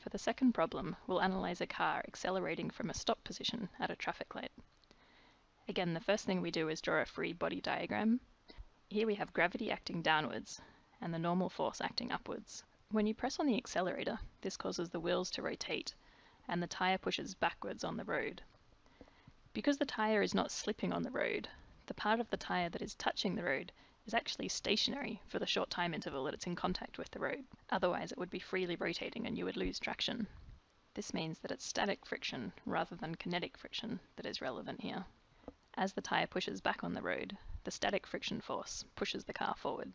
For the second problem, we'll analyze a car accelerating from a stop position at a traffic light. Again, the first thing we do is draw a free body diagram. Here we have gravity acting downwards and the normal force acting upwards. When you press on the accelerator, this causes the wheels to rotate and the tire pushes backwards on the road. Because the tire is not slipping on the road, the part of the tire that is touching the road is actually stationary for the short time interval that it's in contact with the road. Otherwise, it would be freely rotating and you would lose traction. This means that it's static friction rather than kinetic friction that is relevant here. As the tyre pushes back on the road, the static friction force pushes the car forward.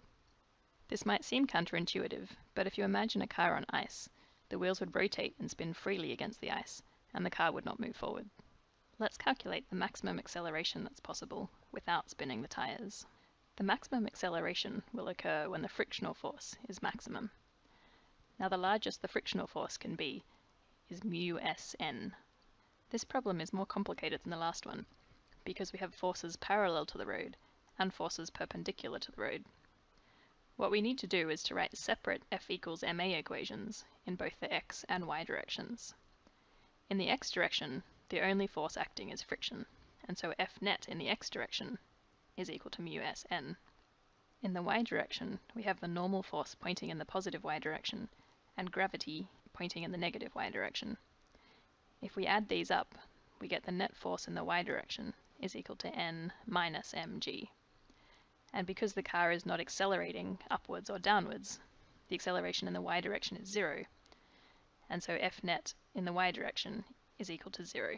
This might seem counterintuitive, but if you imagine a car on ice, the wheels would rotate and spin freely against the ice, and the car would not move forward. Let's calculate the maximum acceleration that's possible without spinning the tyres. The maximum acceleration will occur when the frictional force is maximum. Now the largest the frictional force can be is mu sn. This problem is more complicated than the last one because we have forces parallel to the road and forces perpendicular to the road. What we need to do is to write separate F equals ma equations in both the x and y directions. In the x direction, the only force acting is friction, and so F net in the x direction is equal to mu sn. In the y direction, we have the normal force pointing in the positive y direction and gravity pointing in the negative y direction. If we add these up, we get the net force in the y direction is equal to n minus mg. And because the car is not accelerating upwards or downwards, the acceleration in the y direction is zero, and so F net in the y direction is equal to zero.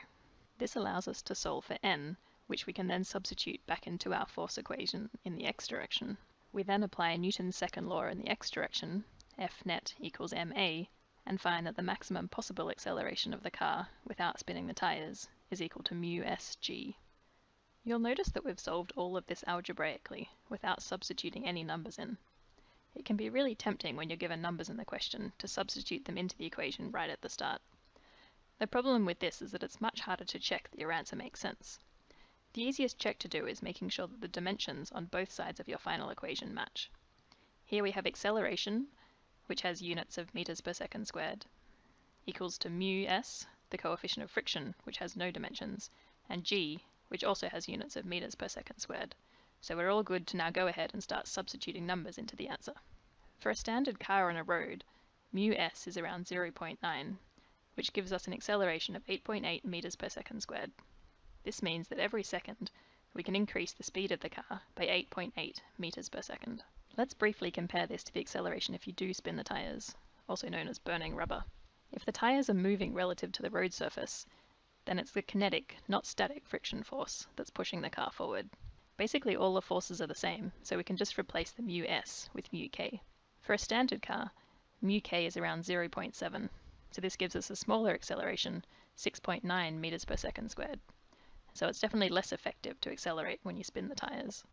This allows us to solve for n which we can then substitute back into our force equation in the x direction. We then apply Newton's second law in the x direction, F net equals ma, and find that the maximum possible acceleration of the car without spinning the tyres is equal to mu sg. You'll notice that we've solved all of this algebraically without substituting any numbers in. It can be really tempting when you're given numbers in the question to substitute them into the equation right at the start. The problem with this is that it's much harder to check that your answer makes sense. The easiest check to do is making sure that the dimensions on both sides of your final equation match. Here we have acceleration, which has units of meters per second squared, equals to mu s, the coefficient of friction, which has no dimensions, and g, which also has units of meters per second squared. So we're all good to now go ahead and start substituting numbers into the answer. For a standard car on a road, mu s is around 0.9, which gives us an acceleration of 8.8 meters per second squared. This means that every second we can increase the speed of the car by 8.8 meters per second. Let's briefly compare this to the acceleration if you do spin the tires, also known as burning rubber. If the tires are moving relative to the road surface, then it's the kinetic, not static friction force that's pushing the car forward. Basically all the forces are the same, so we can just replace the mu s with mu k. For a standard car, mu k is around 0.7, so this gives us a smaller acceleration, 6.9 meters per second squared so it's definitely less effective to accelerate when you spin the tires.